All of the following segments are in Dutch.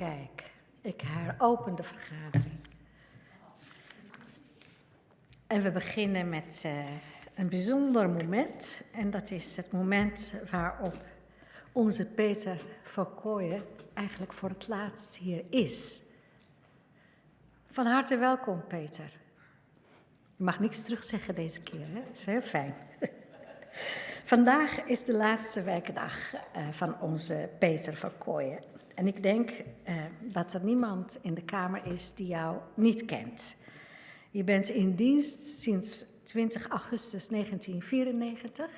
Kijk, ik heropen de vergadering. En we beginnen met uh, een bijzonder moment. En dat is het moment waarop onze Peter Verkooyen eigenlijk voor het laatst hier is. Van harte welkom, Peter. Je mag niks terugzeggen deze keer, hè? Dat is heel fijn. Vandaag is de laatste werkdag uh, van onze Peter Verkooyen. En ik denk uh, dat er niemand in de Kamer is die jou niet kent. Je bent in dienst sinds 20 augustus 1994.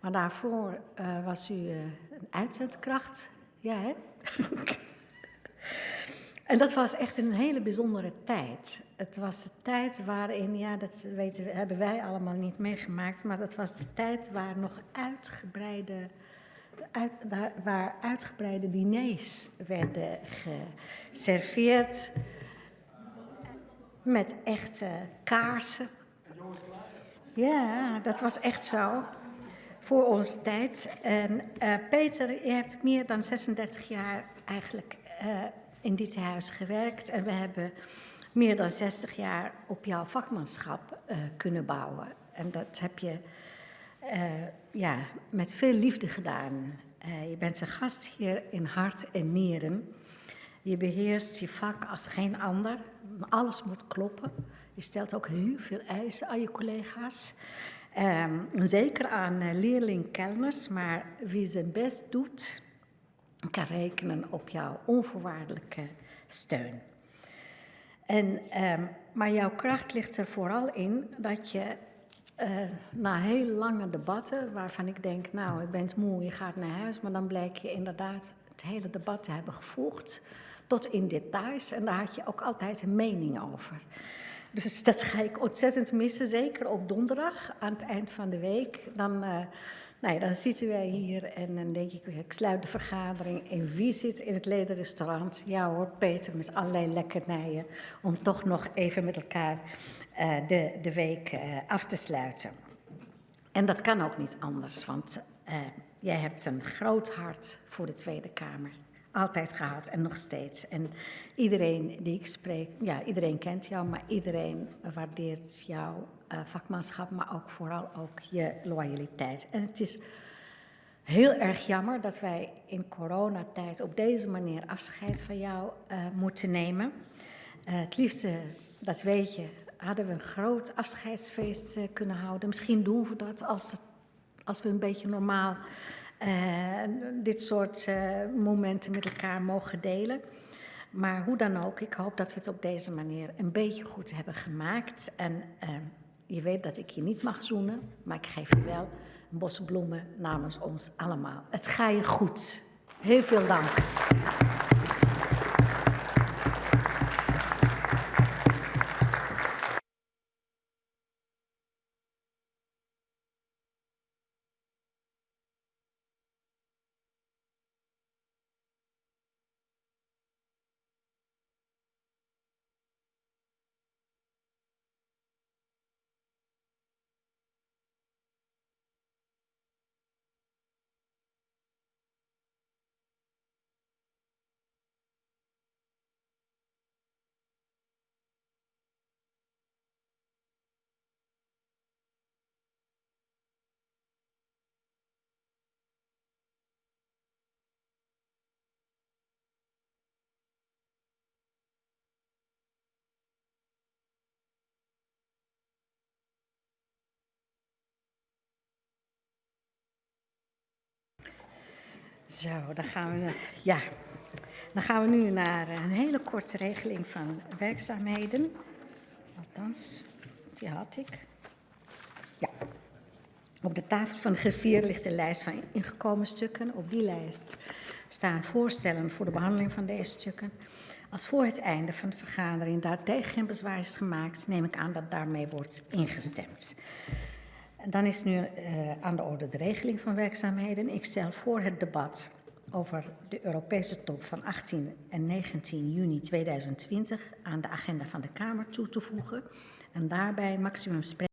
Maar daarvoor uh, was u een uitzendkracht. Ja, hè? en dat was echt een hele bijzondere tijd. Het was de tijd waarin, ja, dat weten, hebben wij allemaal niet meegemaakt, maar dat was de tijd waar nog uitgebreide uit, daar, waar uitgebreide diners werden geserveerd met echte kaarsen. Ja, dat was echt zo. Voor onze tijd. En uh, Peter, je hebt meer dan 36 jaar eigenlijk uh, in dit huis gewerkt. En we hebben meer dan 60 jaar op jouw vakmanschap uh, kunnen bouwen. En dat heb je ja, met veel liefde gedaan. je bent een gast hier in hart en nieren. Je beheerst je vak als geen ander. Alles moet kloppen. Je stelt ook heel veel eisen aan je collega's. Um, zeker aan leerling-kelners, maar wie zijn best doet, kan rekenen op jouw onvoorwaardelijke steun. En, um, maar jouw kracht ligt er vooral in dat je uh, na heel lange debatten, waarvan ik denk, nou, je bent moe, je gaat naar huis, maar dan blijkt je inderdaad het hele debat te hebben gevolgd tot in details. En daar had je ook altijd een mening over. Dus dat ga ik ontzettend missen, zeker op donderdag aan het eind van de week. Dan, uh, nou ja, dan zitten wij hier en dan denk ik, ik sluit de vergadering. En wie zit in het ledenrestaurant? Ja hoor, Peter met allerlei lekkernijen. Om toch nog even met elkaar uh, de, de week uh, af te sluiten. En dat kan ook niet anders, want jij hebt een groot hart voor de Tweede Kamer altijd gehad en nog steeds. En iedereen die ik spreek, ja, iedereen kent jou, maar iedereen waardeert jouw uh, vakmanschap, maar ook vooral ook je loyaliteit. En het is heel erg jammer dat wij in coronatijd op deze manier afscheid van jou uh, moeten nemen. Uh, het liefste, dat weet je, hadden we een groot afscheidsfeest kunnen houden. Misschien doen we dat als, als we een beetje normaal dit soort uh, momenten met elkaar mogen delen. Maar hoe dan ook, ik hoop dat we het op deze manier een beetje goed hebben gemaakt. En uh, je weet dat ik je niet mag zoenen, maar ik geef je wel een bos bloemen namens ons allemaal. Het ga je goed. Heel veel dank. Zo, dan gaan we, ja, dan gaan we nu naar een hele korte regeling van werkzaamheden. Althans, die had ik. Ja. Op de tafel van de griffier ligt een lijst van ingekomen stukken. Op die lijst staan voorstellen voor de behandeling van deze stukken. Als voor het einde van de vergadering daartegen geen bezwaar is gemaakt, neem ik aan dat daarmee wordt ingestemd. Dan is nu uh, aan de orde de regeling van werkzaamheden. Ik stel voor het debat over de Europese top van 18 en 19 juni 2020 aan de agenda van de Kamer toe te voegen. En daarbij maximum